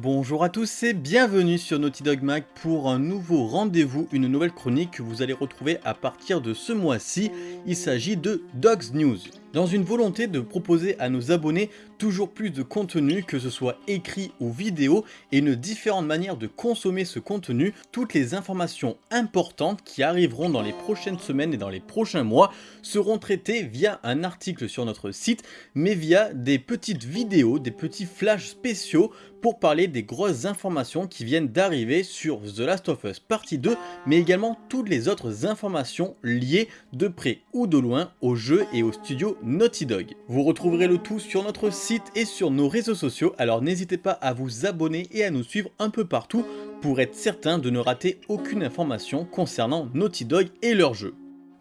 Bonjour à tous et bienvenue sur Naughty Dog Mag pour un nouveau rendez-vous, une nouvelle chronique que vous allez retrouver à partir de ce mois-ci. Il s'agit de Dogs News. Dans une volonté de proposer à nos abonnés toujours plus de contenu, que ce soit écrit ou vidéo, et une différente manière de consommer ce contenu, toutes les informations importantes qui arriveront dans les prochaines semaines et dans les prochains mois seront traitées via un article sur notre site, mais via des petites vidéos, des petits flashs spéciaux pour parler des grosses informations qui viennent d'arriver sur The Last of Us Partie 2, mais également toutes les autres informations liées de près ou de loin au jeu et au studio Naughty Dog. Vous retrouverez le tout sur notre site et sur nos réseaux sociaux, alors n'hésitez pas à vous abonner et à nous suivre un peu partout pour être certain de ne rater aucune information concernant Naughty Dog et leur jeu.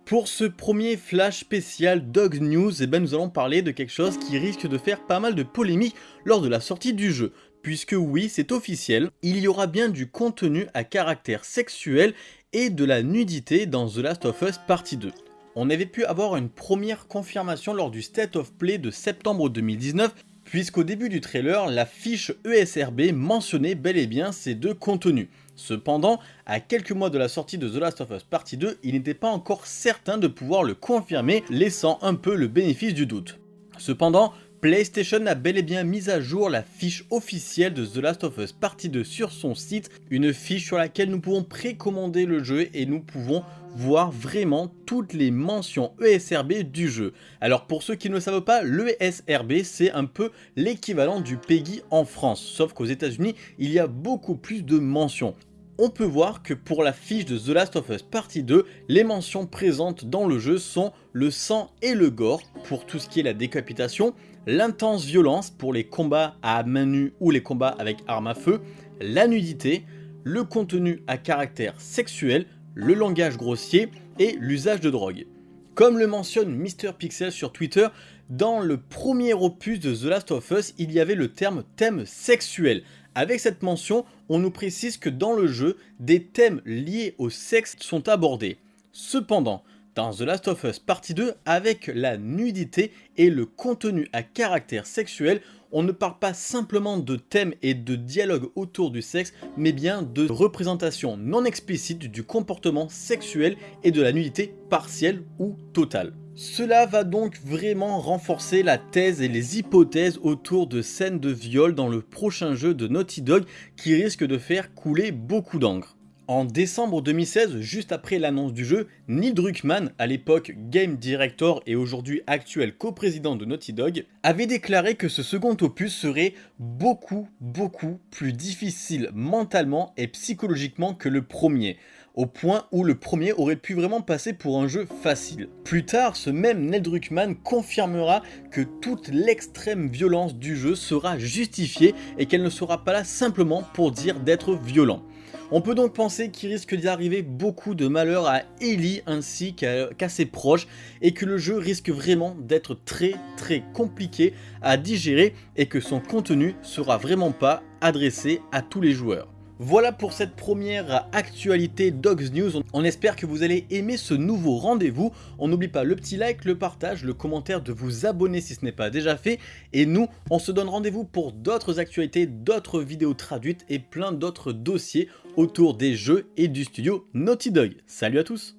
Pour ce premier flash spécial Dog News, eh ben nous allons parler de quelque chose qui risque de faire pas mal de polémiques lors de la sortie du jeu. Puisque oui, c'est officiel, il y aura bien du contenu à caractère sexuel et de la nudité dans The Last of Us Partie 2 on avait pu avoir une première confirmation lors du State of Play de septembre 2019 puisqu'au début du trailer, la fiche ESRB mentionnait bel et bien ces deux contenus. Cependant, à quelques mois de la sortie de The Last of Us Partie 2, il n'était pas encore certain de pouvoir le confirmer, laissant un peu le bénéfice du doute. Cependant, PlayStation a bel et bien mis à jour la fiche officielle de The Last of Us Partie 2 sur son site, une fiche sur laquelle nous pouvons précommander le jeu et nous pouvons voir vraiment toutes les mentions ESRB du jeu. Alors pour ceux qui ne le savent pas, l'ESRB c'est un peu l'équivalent du PEGI en France, sauf qu'aux états unis il y a beaucoup plus de mentions on peut voir que pour la fiche de The Last of Us Partie 2, les mentions présentes dans le jeu sont le sang et le gore pour tout ce qui est la décapitation, l'intense violence pour les combats à main nue ou les combats avec arme à feu, la nudité, le contenu à caractère sexuel, le langage grossier et l'usage de drogue. Comme le mentionne Mr Pixel sur Twitter, dans le premier opus de The Last of Us, il y avait le terme thème sexuel. Avec cette mention, on nous précise que dans le jeu, des thèmes liés au sexe sont abordés. Cependant, dans The Last of Us Partie 2, avec la nudité et le contenu à caractère sexuel, on ne parle pas simplement de thèmes et de dialogues autour du sexe, mais bien de représentation non explicite du comportement sexuel et de la nudité partielle ou totale. Cela va donc vraiment renforcer la thèse et les hypothèses autour de scènes de viol dans le prochain jeu de Naughty Dog qui risque de faire couler beaucoup d'encre. En décembre 2016, juste après l'annonce du jeu, Neil Druckmann, à l'époque Game Director et aujourd'hui actuel coprésident de Naughty Dog, avait déclaré que ce second opus serait beaucoup beaucoup plus difficile mentalement et psychologiquement que le premier, au point où le premier aurait pu vraiment passer pour un jeu facile. Plus tard, ce même Neil Druckmann confirmera que toute l'extrême violence du jeu sera justifiée et qu'elle ne sera pas là simplement pour dire d'être violent. On peut donc penser qu'il risque d'y arriver beaucoup de malheur à Ellie ainsi qu'à ses proches et que le jeu risque vraiment d'être très très compliqué à digérer et que son contenu sera vraiment pas adressé à tous les joueurs. Voilà pour cette première actualité Dogs News. On espère que vous allez aimer ce nouveau rendez-vous. On n'oublie pas le petit like, le partage, le commentaire, de vous abonner si ce n'est pas déjà fait. Et nous, on se donne rendez-vous pour d'autres actualités, d'autres vidéos traduites et plein d'autres dossiers autour des jeux et du studio Naughty Dog. Salut à tous